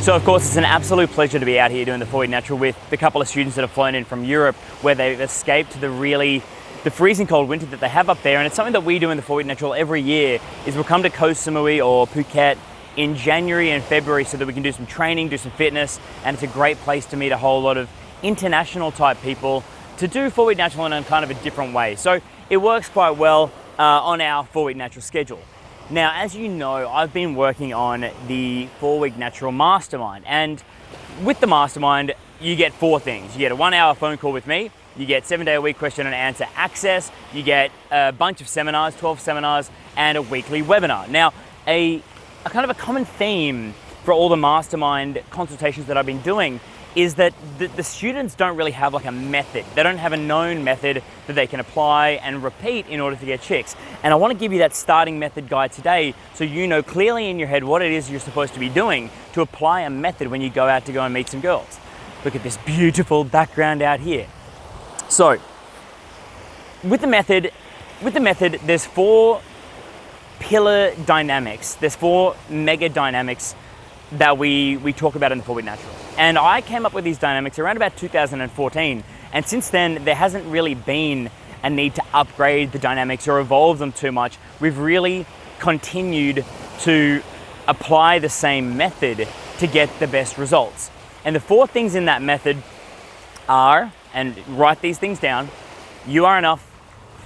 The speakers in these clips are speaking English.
So of course it's an absolute pleasure to be out here doing the 4 Week Natural with the couple of students that have flown in from Europe where they've escaped the really the freezing cold winter that they have up there and it's something that we do in the 4 Week Natural every year is we'll come to Koh Samui or Phuket in January and February so that we can do some training, do some fitness and it's a great place to meet a whole lot of international type people to do 4 Week Natural in a kind of a different way. So it works quite well uh, on our 4 Week Natural schedule. Now, as you know, I've been working on the four week natural mastermind. And with the mastermind, you get four things. You get a one hour phone call with me, you get seven day a week question and answer access, you get a bunch of seminars, 12 seminars, and a weekly webinar. Now, a, a kind of a common theme for all the mastermind consultations that I've been doing is that the, the, students don't really have like a method. They don't have a known method that they can apply and repeat in order to get chicks. And I want to give you that starting method guide today so you know clearly in your head what it is you're supposed to be doing to apply a method when you go out to go and meet some girls. Look at this beautiful background out here. So, with the method, with the method, there's four pillar dynamics. There's four mega dynamics that we, we talk about in the 4 Week Natural. And I came up with these dynamics around about 2014. And since then, there hasn't really been a need to upgrade the dynamics or evolve them too much. We've really continued to apply the same method to get the best results. And the four things in that method are, and write these things down, you are enough,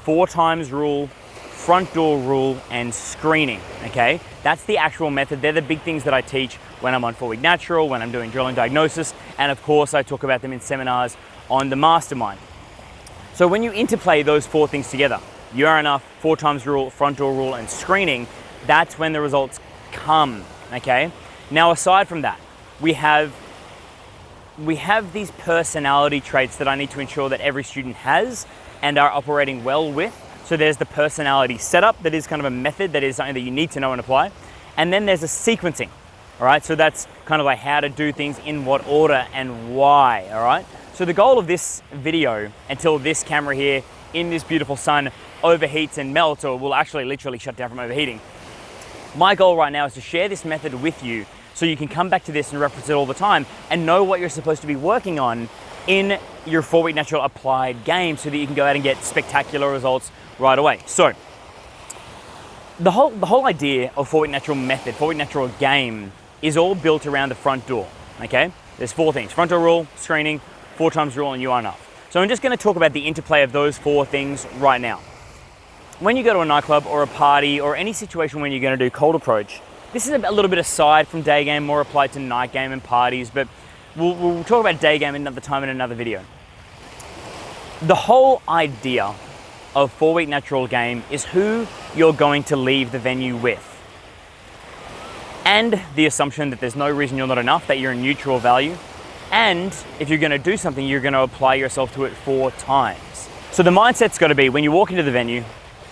four times rule, front door rule, and screening, okay? That's the actual method. They're the big things that I teach when I'm on 4 Week Natural, when I'm doing drilling diagnosis, and of course I talk about them in seminars on the mastermind. So when you interplay those four things together, you are enough, four times rule, front door rule, and screening, that's when the results come, okay? Now aside from that, we have we have these personality traits that I need to ensure that every student has and are operating well with. So there's the personality setup that is kind of a method that is something that you need to know and apply. And then there's a sequencing. All right, so that's kind of like how to do things in what order and why, all right? So the goal of this video, until this camera here in this beautiful sun overheats and melts or will actually literally shut down from overheating, my goal right now is to share this method with you so you can come back to this and reference it all the time and know what you're supposed to be working on in your four week natural applied game so that you can go out and get spectacular results right away. So the whole, the whole idea of four week natural method, four week natural game is all built around the front door, okay? There's four things, front door rule, screening, four times rule, and you are enough. So I'm just gonna talk about the interplay of those four things right now. When you go to a nightclub or a party or any situation when you're gonna do cold approach, this is a little bit aside from day game, more applied to night game and parties, but we'll, we'll talk about day game another time in another video. The whole idea of four week natural game is who you're going to leave the venue with and the assumption that there's no reason you're not enough, that you're a neutral value. And if you're gonna do something, you're gonna apply yourself to it four times. So the mindset's gotta be when you walk into the venue,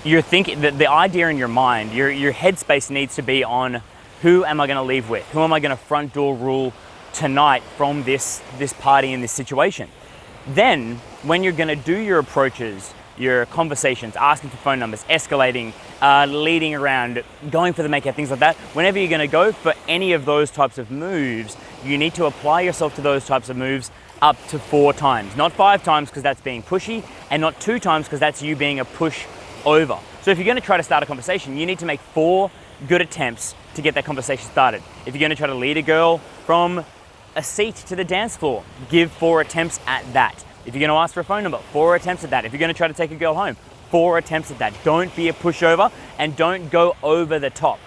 you're thinking that the idea in your mind, your, your headspace needs to be on who am I gonna leave with? Who am I gonna front door rule tonight from this, this party and this situation? Then, when you're gonna do your approaches, your conversations, asking for phone numbers, escalating, uh, leading around, going for the makeout, things like that. Whenever you're gonna go for any of those types of moves, you need to apply yourself to those types of moves up to four times. Not five times because that's being pushy, and not two times because that's you being a push over. So if you're gonna try to start a conversation, you need to make four good attempts to get that conversation started. If you're gonna try to lead a girl from a seat to the dance floor, give four attempts at that. If you're gonna ask for a phone number, four attempts at that. If you're gonna try to take a girl home, four attempts at that. Don't be a pushover and don't go over the top,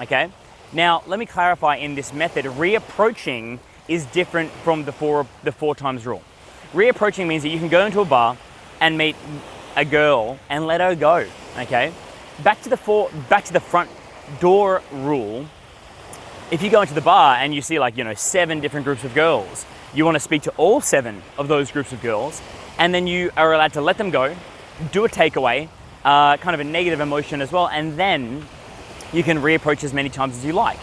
okay? Now, let me clarify in this method, reapproaching is different from the four, the four times rule. Reapproaching means that you can go into a bar and meet a girl and let her go, okay? Back to the four, back to the front door rule, if you go into the bar and you see like, you know, seven different groups of girls, you want to speak to all seven of those groups of girls, and then you are allowed to let them go, do a takeaway, uh, kind of a negative emotion as well, and then you can reapproach as many times as you like.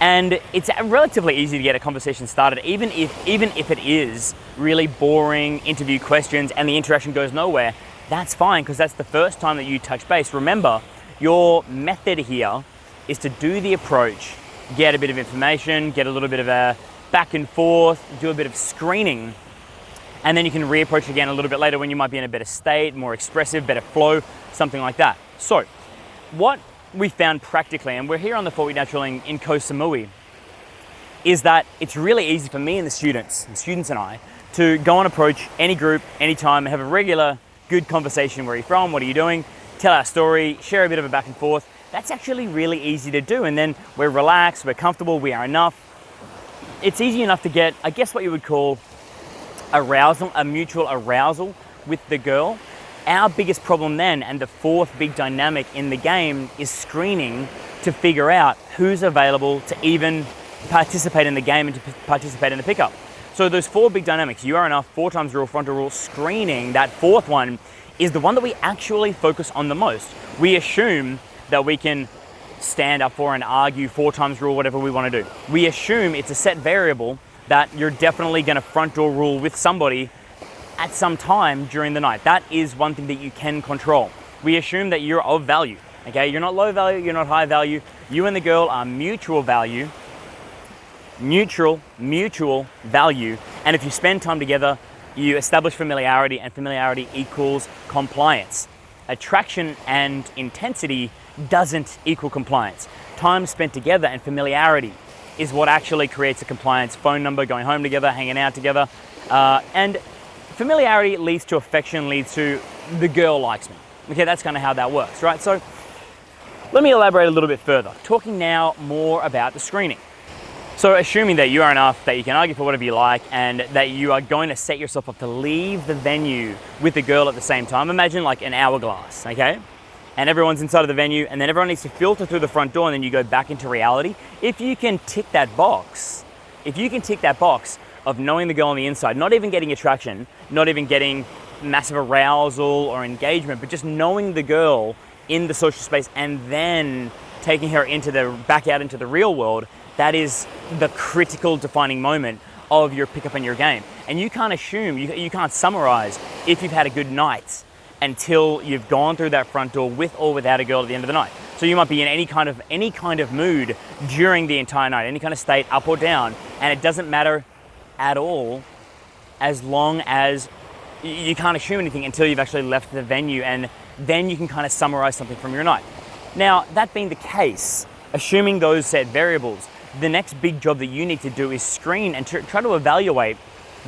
And it's relatively easy to get a conversation started, even if, even if it is really boring interview questions and the interaction goes nowhere, that's fine because that's the first time that you touch base. Remember, your method here is to do the approach get a bit of information, get a little bit of a back and forth, do a bit of screening, and then you can reapproach again a little bit later when you might be in a better state, more expressive, better flow, something like that. So, what we found practically, and we're here on the Four Week Natural in, in Koh Samui, is that it's really easy for me and the students, the students and I, to go and approach any group, anytime, and have a regular, good conversation. Where are you from? What are you doing? Tell our story, share a bit of a back and forth. That's actually really easy to do. And then we're relaxed, we're comfortable, we are enough. It's easy enough to get, I guess, what you would call arousal, a mutual arousal with the girl. Our biggest problem then, and the fourth big dynamic in the game, is screening to figure out who's available to even participate in the game and to participate in the pickup. So those four big dynamics, you are enough, four times rule, front door rule, screening, that fourth one is the one that we actually focus on the most. We assume that we can stand up for and argue four times rule, whatever we want to do. We assume it's a set variable that you're definitely going to front door rule with somebody at some time during the night. That is one thing that you can control. We assume that you're of value. Okay, you're not low value, you're not high value. You and the girl are mutual value, neutral, mutual value. And if you spend time together, you establish familiarity, and familiarity equals compliance. Attraction and intensity doesn't equal compliance. Time spent together and familiarity is what actually creates a compliance phone number, going home together, hanging out together. Uh, and familiarity leads to affection, leads to the girl likes me. Okay, that's kind of how that works, right? So let me elaborate a little bit further, talking now more about the screening. So assuming that you are enough, that you can argue for whatever you like, and that you are going to set yourself up to leave the venue with the girl at the same time, imagine like an hourglass, okay? and everyone's inside of the venue, and then everyone needs to filter through the front door, and then you go back into reality. If you can tick that box, if you can tick that box of knowing the girl on the inside, not even getting attraction, not even getting massive arousal or engagement, but just knowing the girl in the social space and then taking her into the back out into the real world, that is the critical defining moment of your pickup and your game. And you can't assume, you, you can't summarize if you've had a good night until you've gone through that front door with or without a girl at the end of the night. So you might be in any kind of any kind of mood during the entire night, any kind of state, up or down, and it doesn't matter at all as long as you can't assume anything until you've actually left the venue and then you can kind of summarize something from your night. Now, that being the case, assuming those set variables, the next big job that you need to do is screen and try to evaluate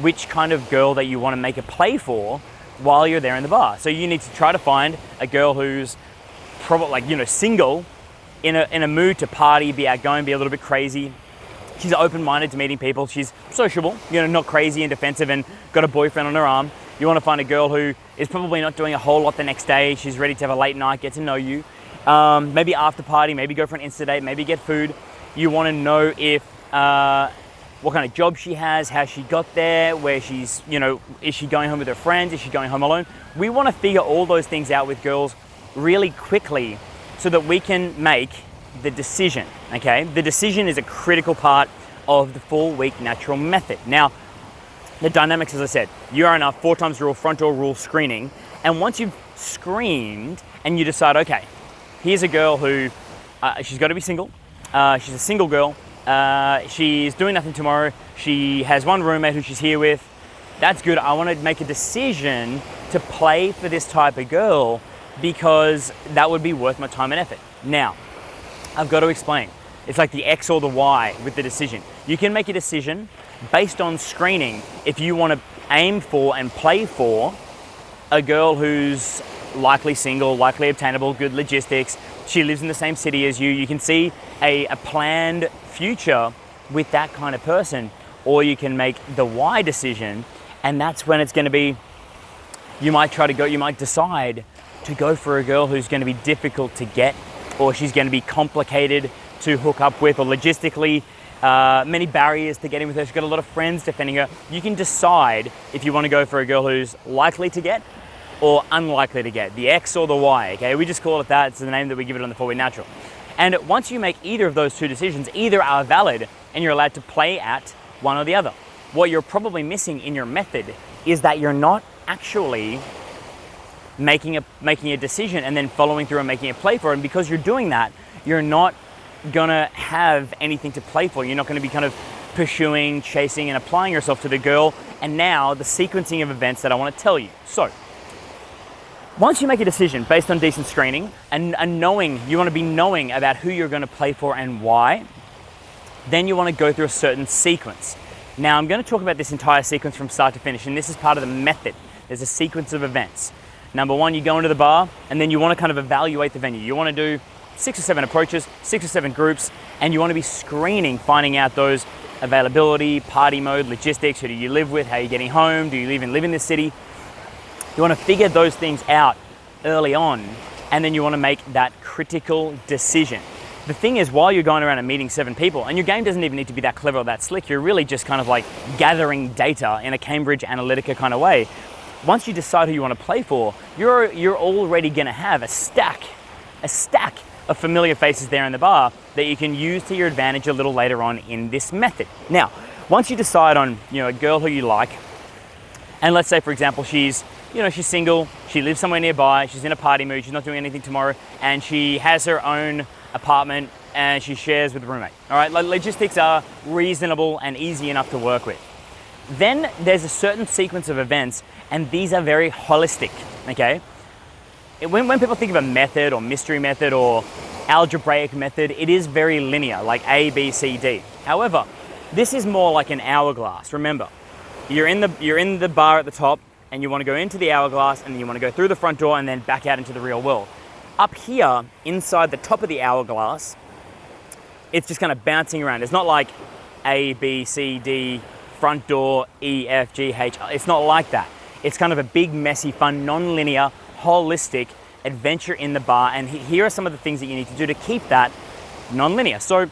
which kind of girl that you want to make a play for while you're there in the bar. So you need to try to find a girl who's probably like, you know, single, in a, in a mood to party, be outgoing, be a little bit crazy. She's open-minded to meeting people. She's sociable, you know, not crazy and defensive and got a boyfriend on her arm. You want to find a girl who is probably not doing a whole lot the next day. She's ready to have a late night, get to know you. Um, maybe after party, maybe go for an Insta date, maybe get food. You want to know if uh, what kind of job she has, how she got there, where she's, you know, is she going home with her friends, is she going home alone? We want to figure all those things out with girls really quickly so that we can make the decision, okay? The decision is a critical part of the four week natural method. Now, the dynamics, as I said, you are enough four times rule, front door rule screening. And once you've screened and you decide, okay, here's a girl who, uh, she's got to be single, uh, she's a single girl, uh, she's doing nothing tomorrow. She has one roommate who she's here with. That's good. I want to make a decision to play for this type of girl because that would be worth my time and effort. Now, I've got to explain. It's like the X or the Y with the decision. You can make a decision based on screening if you want to aim for and play for a girl who's likely single, likely obtainable, good logistics. She lives in the same city as you. You can see a, a planned future with that kind of person, or you can make the Y decision, and that's when it's going to be. You might try to go. You might decide to go for a girl who's going to be difficult to get, or she's going to be complicated to hook up with, or logistically uh, many barriers to getting with her. She's got a lot of friends defending her. You can decide if you want to go for a girl who's likely to get or unlikely to get, the X or the Y, okay? We just call it that, it's the name that we give it on the Four Week Natural. And once you make either of those two decisions, either are valid and you're allowed to play at one or the other. What you're probably missing in your method is that you're not actually making a, making a decision and then following through and making a play for it. And because you're doing that, you're not gonna have anything to play for. You're not gonna be kind of pursuing, chasing, and applying yourself to the girl. And now the sequencing of events that I wanna tell you. So, once you make a decision based on decent screening and, and knowing, you wanna be knowing about who you're gonna play for and why, then you wanna go through a certain sequence. Now, I'm gonna talk about this entire sequence from start to finish, and this is part of the method. There's a sequence of events. Number one, you go into the bar, and then you wanna kind of evaluate the venue. You wanna do six or seven approaches, six or seven groups, and you wanna be screening, finding out those availability, party mode, logistics, who do you live with, how are you getting home, do you even live in this city? You wanna figure those things out early on, and then you wanna make that critical decision. The thing is, while you're going around and meeting seven people, and your game doesn't even need to be that clever or that slick, you're really just kind of like gathering data in a Cambridge Analytica kind of way. Once you decide who you want to play for, you're, you're already going to have a stack, a stack of familiar faces there in the bar that you can use to your advantage a little later on in this method. Now, once you decide on you know a girl who you like, and let's say for example she's you know she's single, she lives somewhere nearby, she's in a party mood, she's not doing anything tomorrow, and she has her own apartment and she shares with a roommate. All right, logistics are reasonable and easy enough to work with. Then there's a certain sequence of events, and these are very holistic. Okay, when, when people think of a method or mystery method or algebraic method, it is very linear, like A, B, C, D. However, this is more like an hourglass. Remember, you're in the, you're in the bar at the top and you want to go into the hourglass and then you want to go through the front door and then back out into the real world. Up here, inside the top of the hourglass, it's just kind of bouncing around. It's not like A, B, C, D, front door, E, F, G, H. Uh, it's not like that. It's kind of a big, messy, fun, non-linear holistic adventure in the bar. And here are some of the things that you need to do to keep that non-linear. So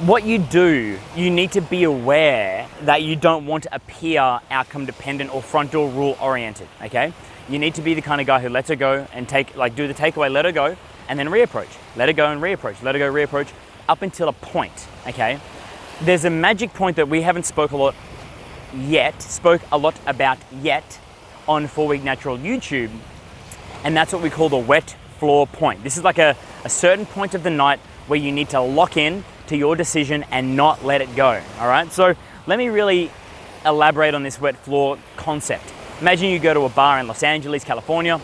what you do, you need to be aware that you don't want to appear outcome dependent or front door rule oriented, okay? You need to be the kind of guy who lets her go and take, like do the takeaway, let her go, and then reapproach. Let her go and reapproach, let her go, reapproach, up until a point, okay? There's a magic point that we haven't spoke a lot yet, spoke a lot about yet, on Four Week Natural YouTube, and that's what we call the wet floor point. This is like a, a certain point of the night where you need to lock in to your decision and not let it go. All right, so let me really elaborate on this wet floor concept. Imagine you go to a bar in Los Angeles, California,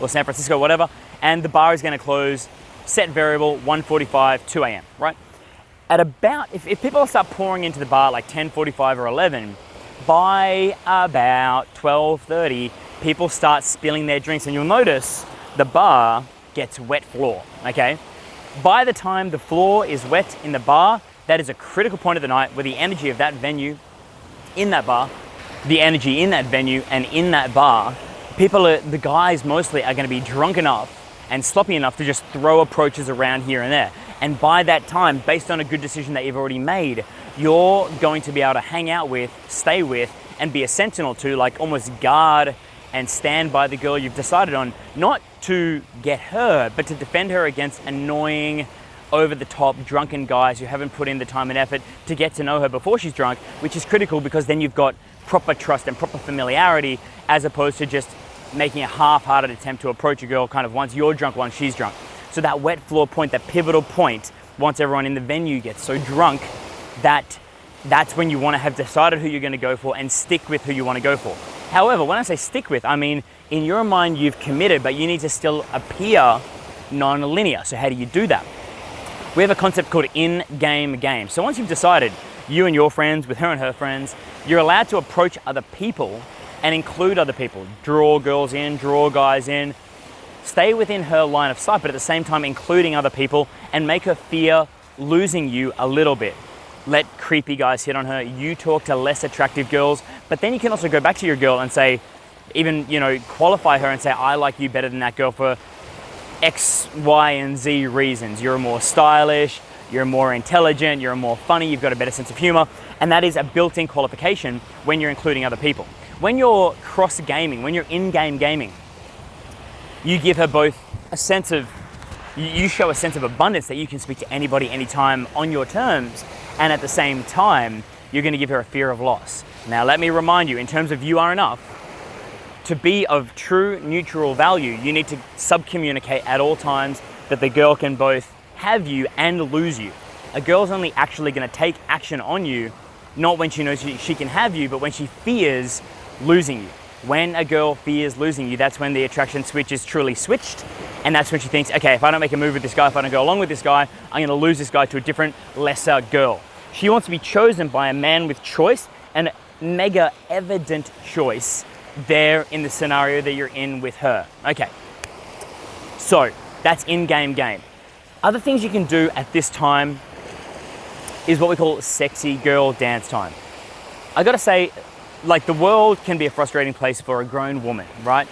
or San Francisco, whatever, and the bar is going to close set variable 1:45, 2 a.m. Right? At about if, if people start pouring into the bar like 10:45 or 11, by about 12.30, people start spilling their drinks and you'll notice the bar gets wet floor, okay? By the time the floor is wet in the bar, that is a critical point of the night where the energy of that venue in that bar, the energy in that venue and in that bar, people are, the guys mostly are gonna be drunk enough and sloppy enough to just throw approaches around here and there. And by that time, based on a good decision that you've already made, you're going to be able to hang out with, stay with, and be a sentinel to, like almost guard and stand by the girl you've decided on, not to get her, but to defend her against annoying, over the top, drunken guys who haven't put in the time and effort to get to know her before she's drunk, which is critical because then you've got proper trust and proper familiarity as opposed to just making a half-hearted attempt to approach a girl kind of once you're drunk, once she's drunk. So that wet floor point, that pivotal point, once everyone in the venue gets so drunk that that's when you want to have decided who you're going to go for and stick with who you want to go for. However, when I say stick with, I mean in your mind you've committed, but you need to still appear non-linear. So how do you do that? We have a concept called in-game game. So once you've decided, you and your friends, with her and her friends, you're allowed to approach other people and include other people. Draw girls in, draw guys in. Stay within her line of sight, but at the same time including other people and make her fear losing you a little bit. Let creepy guys hit on her. You talk to less attractive girls, but then you can also go back to your girl and say, even, you know, qualify her and say, I like you better than that girl for X, Y, and Z reasons. You're more stylish, you're more intelligent, you're more funny, you've got a better sense of humor, and that is a built-in qualification when you're including other people. When you're cross gaming, when you're in game gaming, you give her both a sense of, you show a sense of abundance that you can speak to anybody, anytime on your terms, and at the same time, you're going to give her a fear of loss. Now, let me remind you, in terms of you are enough, to be of true neutral value, you need to sub communicate at all times that the girl can both have you and lose you. A girl's only actually going to take action on you, not when she knows she can have you, but when she fears losing you. When a girl fears losing you, that's when the attraction switch is truly switched. And that's when she thinks, okay, if I don't make a move with this guy, if I don't go along with this guy, I'm gonna lose this guy to a different, lesser girl. She wants to be chosen by a man with choice and mega evident choice there in the scenario that you're in with her. Okay, so that's in-game game. Other things you can do at this time is what we call sexy girl dance time. I gotta say, like the world can be a frustrating place for a grown woman, right?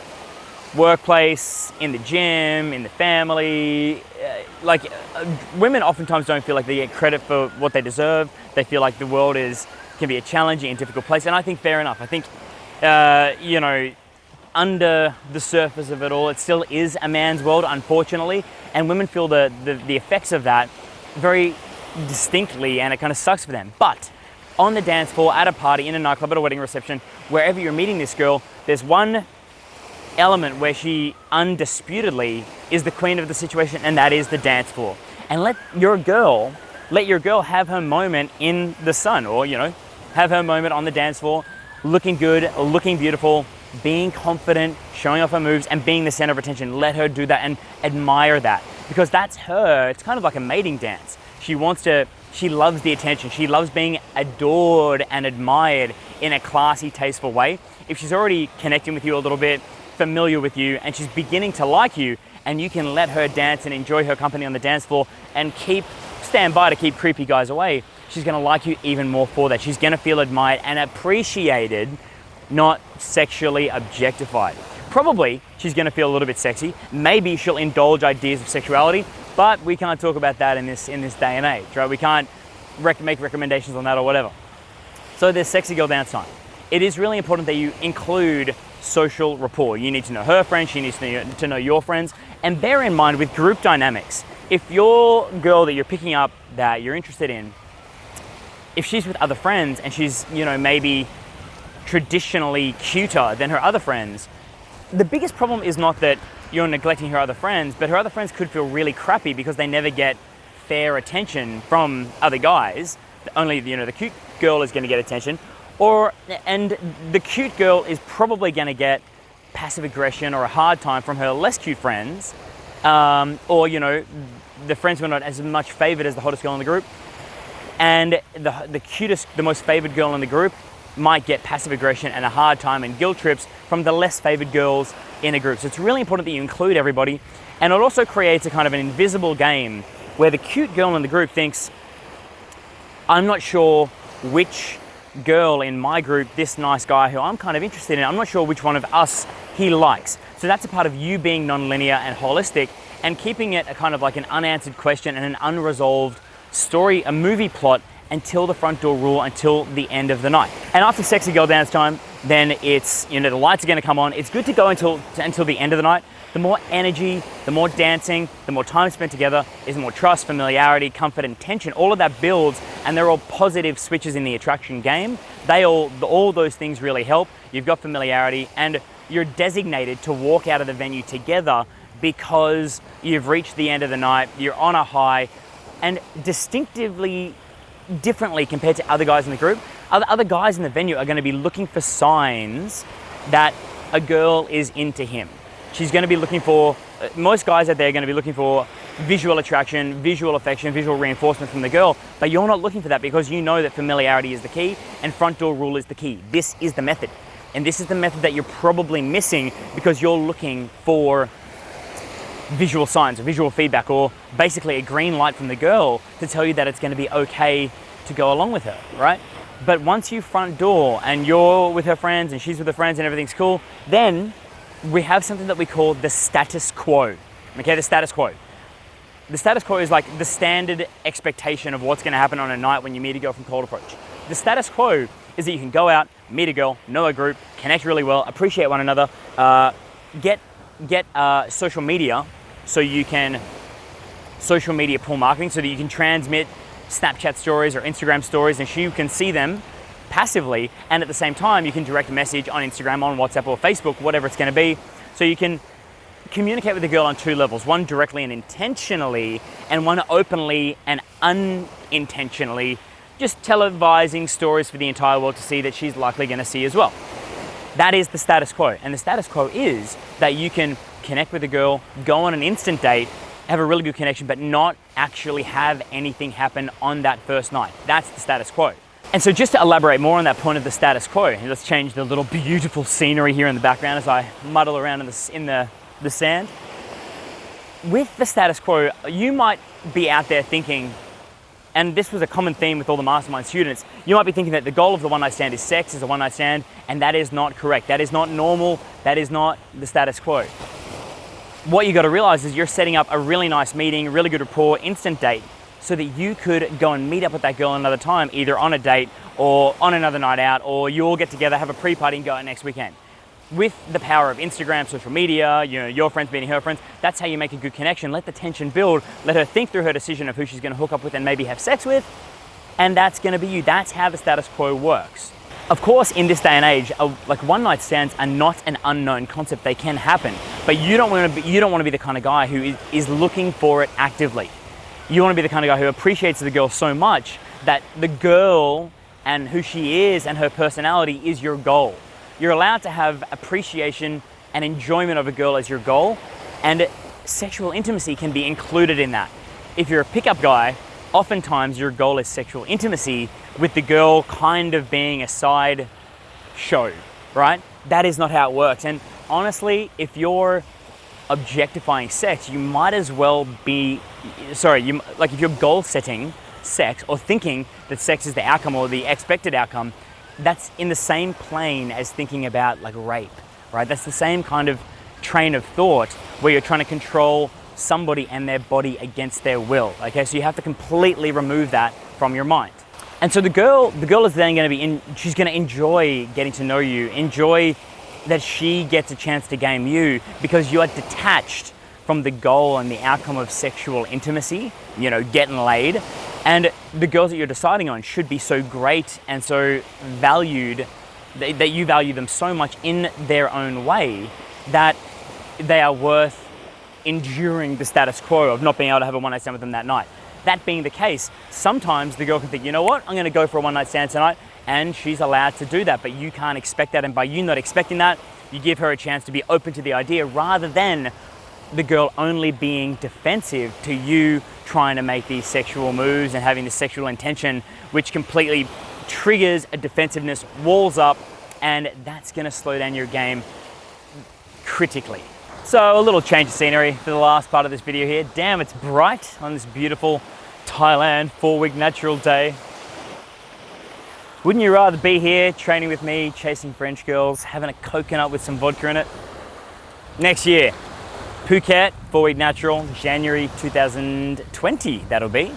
Workplace, in the gym, in the family. Uh, like uh, women oftentimes don't feel like they get credit for what they deserve. They feel like the world is can be a challenging and difficult place, and I think fair enough. I think uh, you know under the surface of it all, it still is a man's world, unfortunately, and women feel the, the, the effects of that very distinctly, and it kind of sucks for them. But on the dance floor, at a party, in a nightclub, at a wedding reception, wherever you're meeting this girl, there's one element where she undisputedly is the queen of the situation, and that is the dance floor. And let your girl, let your girl have her moment in the sun, or you know, have her moment on the dance floor, looking good, looking beautiful, being confident, showing off her moves, and being the center of attention. Let her do that and admire that because that's her. It's kind of like a mating dance. She wants to she loves the attention. She loves being adored and admired in a classy, tasteful way. If she's already connecting with you a little bit, familiar with you, and she's beginning to like you, and you can let her dance and enjoy her company on the dance floor and keep stand by to keep creepy guys away, she's gonna like you even more for that. She's gonna feel admired and appreciated, not sexually objectified. Probably she's gonna feel a little bit sexy. Maybe she'll indulge ideas of sexuality, but we can't talk about that in this in this day and age, right? We can't rec- make recommendations on that or whatever. So there's sexy girl dance time. It is really important that you include social rapport. You need to know her friends, she needs to know, your friends, and bear in mind with group dynamics, if your girl that you're picking up that you're interested in, if she's with other friends and she's, you know, maybe traditionally cuter than her other friends, the biggest problem is not that you're neglecting her other friends, but her other friends could feel really crappy because they never get fair attention from other guys. Only you know the cute girl is going to get attention, or and the cute girl is probably going to get passive aggression or a hard time from her less cute friends, um, or you know the friends who are not as much favored as the hottest girl in the group, and the the cutest, the most favored girl in the group might get passive aggression and a hard time and guilt trips from the less favored girls in a group. So it's really important that you include everybody. And it also creates a kind of an invisible game where the cute girl in the group thinks, I'm not sure which girl in my group, this nice guy who I'm kind of interested in, I'm not sure which one of us he likes. So that's a part of you being non-linear and holistic and keeping it a kind of like an unanswered question and an unresolved story, a movie plot until the front door rule, until the end of the night. And after sexy girl dance time, then it's, you know, the lights are gonna come on. It's good to go until, until the end of the night. The more energy, the more dancing, the more time spent together is more trust, familiarity, comfort, and tension. All of that builds, and they're all positive switches in the attraction game. They all, all those things really help. You've got familiarity, and you're designated to walk out of the venue together because you've reached the end of the night, you're on a high, and distinctively differently compared to other guys in the group. Other, other guys in the venue are going to be looking for signs that a girl is into him. She's going to be looking for, uh, most guys out there are going to be looking for visual attraction, visual affection, visual reinforcement from the girl, but you're not looking for that because you know that familiarity is the key and front door rule is the key. This is the method. And this is the method that you're probably missing because you're looking for visual signs or visual feedback or basically a green light from the girl to tell you that it's going to be okay to go along with her, right? But once you front door and you're with her friends and she's with her friends and everything's cool, then we have something that we call the status quo. Okay, the status quo. The status quo is like the standard expectation of what's going to happen on a night when you meet a girl from cold approach. The status quo is that you can go out, meet a girl, know a group, connect really well, appreciate one another, uh, get get uh, social media so you can social media pull marketing so that you can transmit Snapchat stories or Instagram stories and you can see them passively and at the same time you can direct a message on Instagram, on WhatsApp or Facebook, whatever it's going to be. So you can communicate with the girl on two levels one directly and intentionally, and one openly and unintentionally, just televising stories for the entire world to see that she's likely going to see as well. That is the status quo. And the status quo is that you can connect with a girl, go on an instant date, have a really good connection, but not actually have anything happen on that first night. That's the status quo. And so just to elaborate more on that point of the status quo, let's change the little beautiful scenery here in the background as I muddle around in the, in the, the sand. With the status quo, you might be out there thinking, and this was a common theme with all the mastermind students, you might be thinking that the goal of the one night stand is sex, is a one night stand, and that is not correct. That is not normal. That is not the status quo. What you got to realize is you're setting up a really nice meeting, really good rapport, instant date so that you could go and meet up with that girl another time, either on a date or on another night out, or you all get together, have a pre-party and go out next weekend. With the power of Instagram, social media, you know, your friends meeting her friends, that's how you make a good connection. Let the tension build, let her think through her decision of who she's gonna hook up with and maybe have sex with, and that's gonna be you. That's how the status quo works. Of course, in this day and age, like one night stands are not an unknown concept. They can happen, but you don't want to be, you don't want to be the kind of guy who is, is looking for it actively you want to be the kind of guy who appreciates the girl so much that the girl and who she is and her personality is your goal. You're allowed to have appreciation and enjoyment of a girl as your goal, and sexual intimacy can be included in that. If you're a pickup guy, oftentimes your goal is sexual intimacy with the girl kind of being a side show, right? That is not how it works. And honestly, if you're objectifying sex, you might as well be, sorry, you, like if you're goal setting sex or thinking that sex is the outcome or the expected outcome, that's in the same plane as thinking about like rape, right? That's the same kind of train of thought where you're trying to control somebody and their body against their will. Okay, so you have to completely remove that from your mind. And so the girl, the girl is then going to be in. She's going to enjoy getting to know you, enjoy that she gets a chance to game you because you are detached from the goal and the outcome of sexual intimacy, you know, getting laid. And the girls that you're deciding on should be so great and so valued that you value them so much in their own way that they are worth enduring the status quo of not being able to have a one night stand with them that night. That being the case, sometimes the girl can think, you know what, I'm gonna go for a one night stand tonight and she's allowed to do that, but you can't expect that. And by you not expecting that, you give her a chance to be open to the idea rather than the girl only being defensive to you trying to make these sexual moves and having the sexual intention, which completely triggers a defensiveness, walls up, and that's gonna slow down your game critically. So a little change of scenery for the last part of this video here. Damn, it's bright on this beautiful Thailand four-week natural day. Wouldn't you rather be here training with me, chasing French girls, having a coconut with some vodka in it? Next year, Phuket, four week natural, January 2020, that'll be.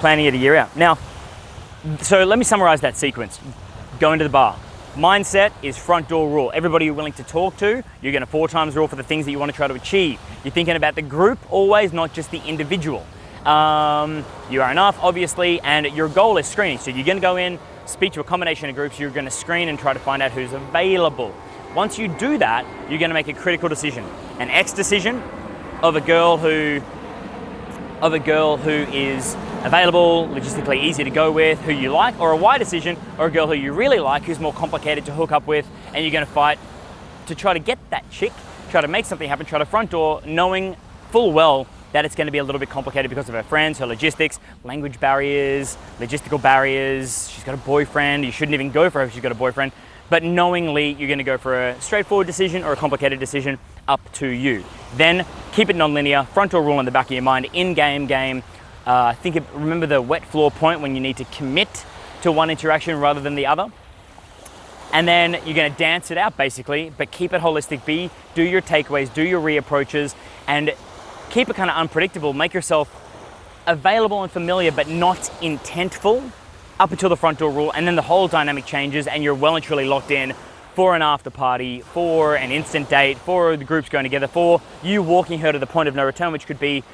Planning it a year out. Now, so let me summarize that sequence. Going to the bar. Mindset is front door rule. Everybody you're willing to talk to, you're gonna four times rule for the things that you wanna to try to achieve. You're thinking about the group always, not just the individual. Um, you are enough, obviously, and your goal is screening. So you're gonna go in, speak to a combination of groups, you're going to screen and try to find out who's available. Once you do that, you're going to make a critical decision. An X decision of a girl who of a girl who is available, logistically easy to go with, who you like, or a Y decision, or a girl who you really like, who's more complicated to hook up with, and you're going to fight to try to get that chick, try to make something happen, try to front door, knowing full well that it's going to be a little bit complicated because of her friends, her logistics, language barriers, logistical barriers. She's got a boyfriend. You shouldn't even go for her if she's got a boyfriend. But knowingly, you're going to go for a straightforward decision or a complicated decision, up to you. Then keep it non-linear, front door rule in the back of your mind, in-game game. Uh, think of, remember the wet floor point when you need to commit to one interaction rather than the other. And then you're gonna dance it out basically, but keep it holistic. Be, do your takeaways, do your reapproaches, and keep it kind of unpredictable, make yourself available and familiar, but not intentful up until the front door rule. And then the whole dynamic changes and you're well and truly locked in for an after party, for an instant date, for the groups going together, for you walking her to the point of no return, which could be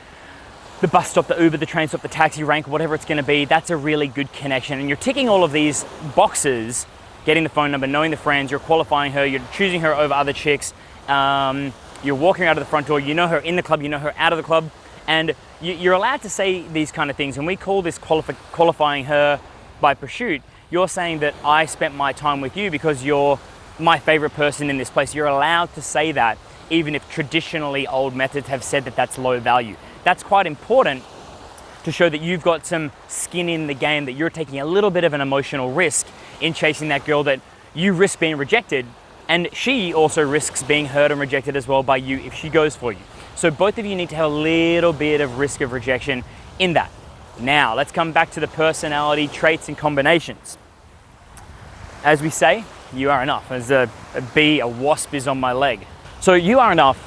the bus stop, the Uber, the train stop, the taxi rank, whatever it's gonna be, that's a really good connection. And you're ticking all of these boxes, getting the phone number, knowing the friends, you're qualifying her, you're choosing her over other chicks, um, You're walking out of the front door, you know her in the club, you know her out of the club, and you're allowed to say these kind of things. And we call this qualif- qualifying her by pursuit. You're saying that I spent my time with you because you're my favorite person in this place. You're allowed to say that, even if traditionally old methods have said that that's low value. That's quite important to show that you've got some skin in the game, that you're taking a little bit of an emotional risk in chasing that girl that you risk being rejected. And she also risks being hurt and rejected as well by you if she goes for you. So both of you need to have a little bit of risk of rejection in that. Now, let's come back to the personality traits and combinations. As we say, you are enough. As a, a bee, a wasp is on my leg. So you are enough.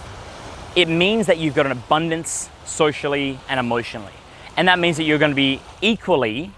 It means that you've got an abundance socially and emotionally. And that means that you're going to be equally,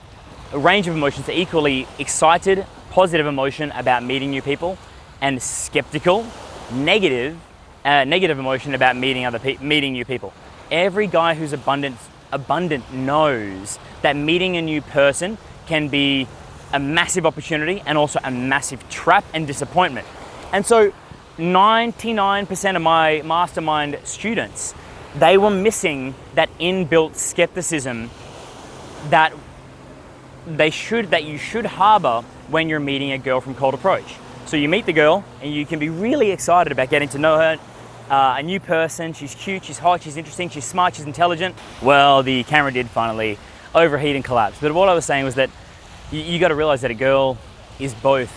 a range of emotions, equally excited, positive emotion about meeting new people, and skeptical, negative, uh, negative emotion about meeting other pe- meeting new people. Every guy who's abundant, abundant knows that meeting a new person can be a massive opportunity and also a massive trap and disappointment. And so 99% of my mastermind students they were missing that inbuilt skepticism that they should that you should harbor when you're meeting a girl from cold approach. So you meet the girl and you can be really excited about getting to know her. Uh, a new person, she's cute, she's hot, she's interesting, she's smart, she's intelligent. Well, the camera did finally overheat and collapse. But what I was saying was that you, you got to realize that a girl is both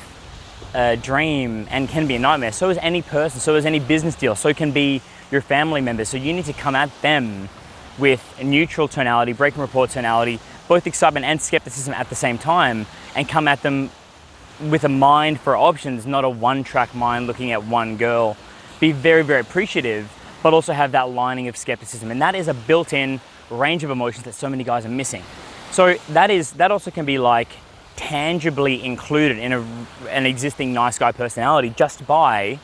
a dream and can be a nightmare. So is any person, so is any business deal, so can be your family members. So you need to come at them with a neutral tonality, breaking report tonality, both excitement and skepticism at the same time, and come at them with a mind for options, not a one track mind looking at one girl. Be very, very appreciative, but also have that lining of skepticism. And that is a built in range of emotions that so many guys are missing. So that is that also can be like tangibly included in a, an existing nice guy personality just by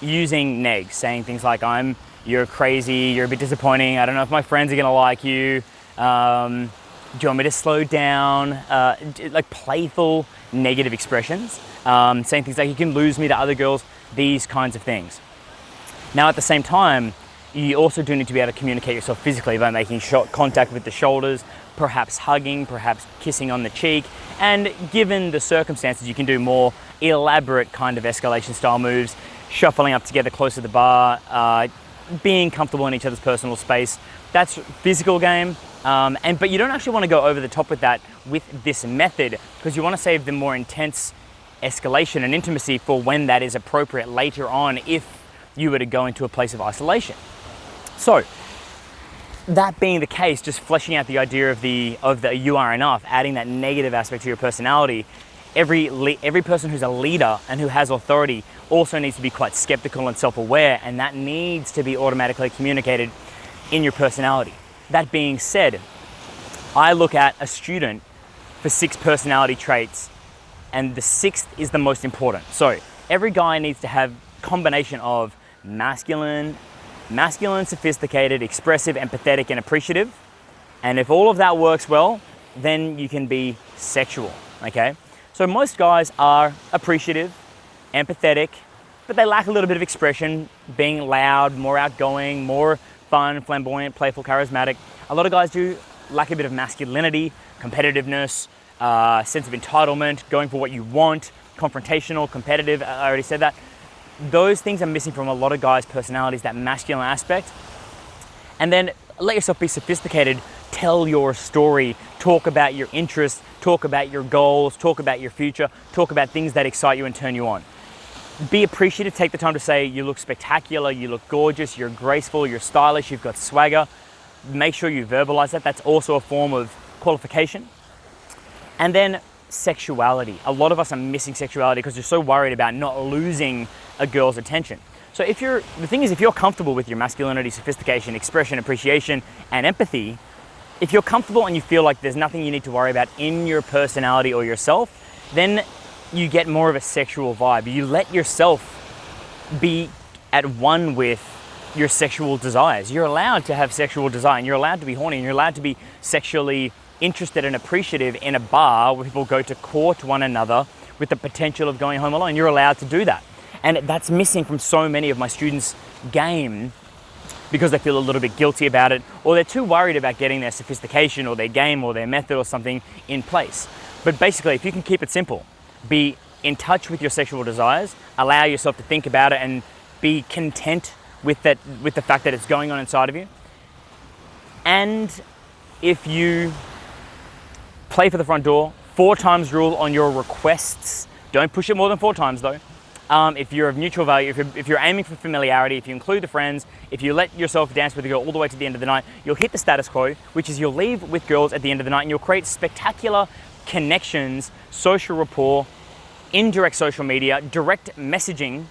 using negs, saying things like, I'm, you're crazy, you're a bit disappointing, I don't know if my friends are gonna like you, um, do you want me to slow down? Uh, like playful negative expressions, um, saying things like, you can lose me to other girls, these kinds of things. Now, at the same time, you also do need to be able to communicate yourself physically by making contact with the shoulders, perhaps hugging, perhaps kissing on the cheek, and given the circumstances, you can do more elaborate kind of escalation style moves shuffling up together close to the bar, uh, being comfortable in each other's personal space. That's physical game. Um, and but you don't actually want to go over the top with that with this method because you want to save the more intense escalation and intimacy for when that is appropriate later on if you were to go into a place of isolation. So that being the case, just fleshing out the idea of the of the you are enough, adding that negative aspect to your personality, every every person who's a leader and who has authority also needs to be quite skeptical and self-aware, and that needs to be automatically communicated in your personality. That being said, I look at a student for six personality traits, and the sixth is the most important. So every guy needs to have combination of masculine, masculine, sophisticated, expressive, empathetic, and appreciative. And if all of that works well, then you can be sexual. Okay. So most guys are appreciative, empathetic, but they lack a little bit of expression, being loud, more outgoing, more fun, flamboyant, playful, charismatic. A lot of guys do lack a bit of masculinity, competitiveness, uh, sense of entitlement, going for what you want, confrontational, competitive. I already said that. Those things are missing from a lot of guys' personalities, that masculine aspect. And then let yourself be sophisticated, tell your story, talk about your interests, talk about your goals, talk about your future, talk about things that excite you and turn you on be appreciative, take the time to say you look spectacular, you look gorgeous, you're graceful, you're stylish, you've got swagger. Make sure you verbalize that. That's also a form of qualification. And then sexuality. A lot of us are missing sexuality because you're so worried about not losing a girl's attention. So if you're the thing is if you're comfortable with your masculinity, sophistication, expression, appreciation, and empathy, if you're comfortable and you feel like there's nothing you need to worry about in your personality or yourself, then you get more of a sexual vibe. You let yourself be at one with your sexual desires. You're allowed to have sexual desire and you're allowed to be horny and you're allowed to be sexually interested and appreciative in a bar where people go to court one another with the potential of going home alone. You're allowed to do that. And that's missing from so many of my students' game because they feel a little bit guilty about it or they're too worried about getting their sophistication or their game or their method or something in place. But basically, if you can keep it simple, be in touch with your sexual desires, allow yourself to think about it and be content with that with the fact that it's going on inside of you. And if you play for the front door, four times rule on your requests. Don't push it more than four times though. Um, if you're of neutral value, if you're, if you're aiming for familiarity, if you include the friends, if you let yourself dance with a girl all the way to the end of the night, you'll hit the status quo, which is you'll leave with girls at the end of the night and you'll create spectacular connections, social rapport, indirect social media, direct messaging,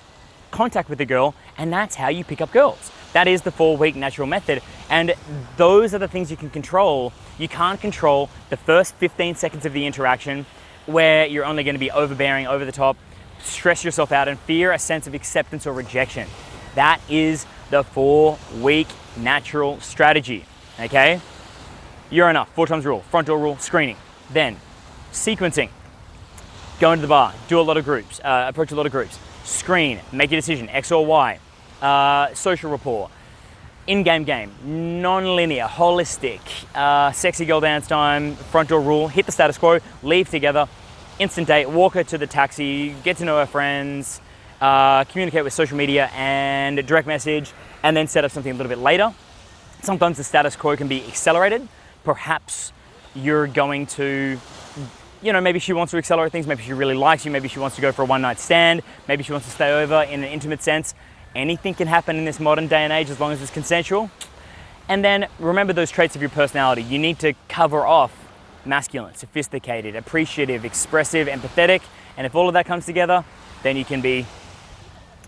contact with the girl, and that's how you pick up girls. That is the four week natural method. And those are the things you can control. You can't control the first 15 seconds of the interaction where you're only going to be overbearing, over the top, stress yourself out, and fear a sense of acceptance or rejection. That is the four week natural strategy. Okay? You're enough. Four times rule, front door rule, screening. Then, sequencing. Go into the bar, do a lot of groups, uh, approach a lot of groups. Screen, make a decision, X or Y. Uh, social rapport, in-game game, non-linear, holistic, uh, sexy girl dance time, front door rule, hit the status quo, leave together, instant date, walk her to the taxi, get to know her friends, uh, communicate with social media and direct message, and then set up something a little bit later. Sometimes the status quo can be accelerated. Perhaps you're going to, you know, maybe she wants to accelerate things, maybe she really likes you, maybe she wants to go for a one night stand, maybe she wants to stay over in an intimate sense. Anything can happen in this modern day and age as long as it's consensual. And then remember those traits of your personality. You need to cover off masculine, sophisticated, appreciative, expressive, empathetic. And if all of that comes together, then you can be,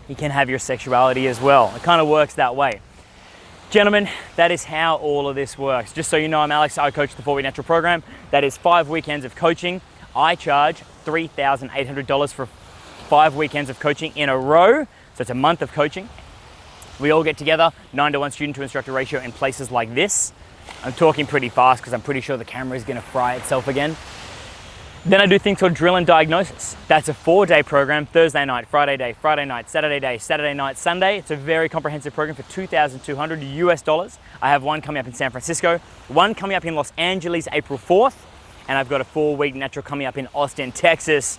you can have your sexuality as well. It kind of works that way. Gentlemen, that is how all of this works. Just so you know, I'm Alex, I coach the 4 Week Natural Program. That is five weekends of coaching. I charge $3,800 for five weekends of coaching in a row. So it's a month of coaching. We all get together, nine to one student to instructor ratio in places like this. I'm talking pretty fast because I'm pretty sure the camera is gonna fry itself again. Then I do things called drill and diagnosis. That's a four day program, Thursday night, Friday day, Friday night, Saturday day, Saturday night, Sunday. It's a very comprehensive program for 2,200 US dollars. I have one coming up in San Francisco, one coming up in Los Angeles, April 4th, and I've got a four week natural coming up in Austin, Texas,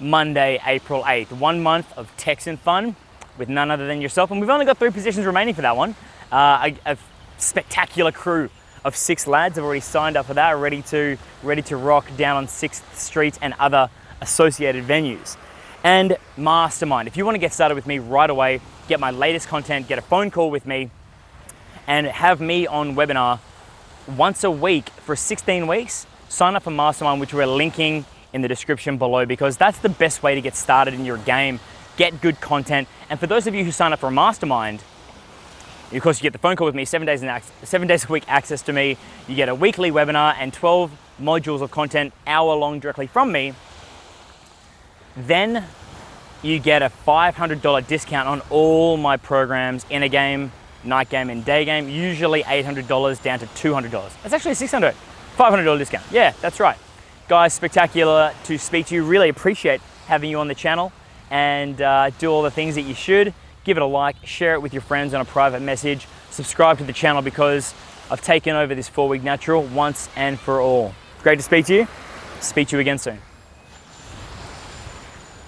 Monday, April 8th. One month of Texan fun with none other than yourself. And we've only got three positions remaining for that one. Uh, a, a spectacular crew of six lads have already signed up for that, ready to, ready to rock down on 6th Street and other associated venues. And Mastermind, if you want to get started with me right away, get my latest content, get a phone call with me, and have me on webinar once a week for 16 weeks, sign up for Mastermind, which we're linking in the description below because that's the best way to get started in your game, get good content. And for those of you who sign up for a Mastermind, of course, you get the phone call with me, seven days, in seven days a week access to me. You get a weekly webinar and 12 modules of content, hour long directly from me. Then you get a $500 discount on all my programs inner game, night game, and day game. Usually $800 down to $200. That's actually $600, $500 discount. Yeah, that's right. Guys, spectacular to speak to you. Really appreciate having you on the channel and uh, do all the things that you should give it a like, share it with your friends on a private message, subscribe to the channel because I've taken over this four week natural once and for all. Great to speak to you. Speak to you again soon.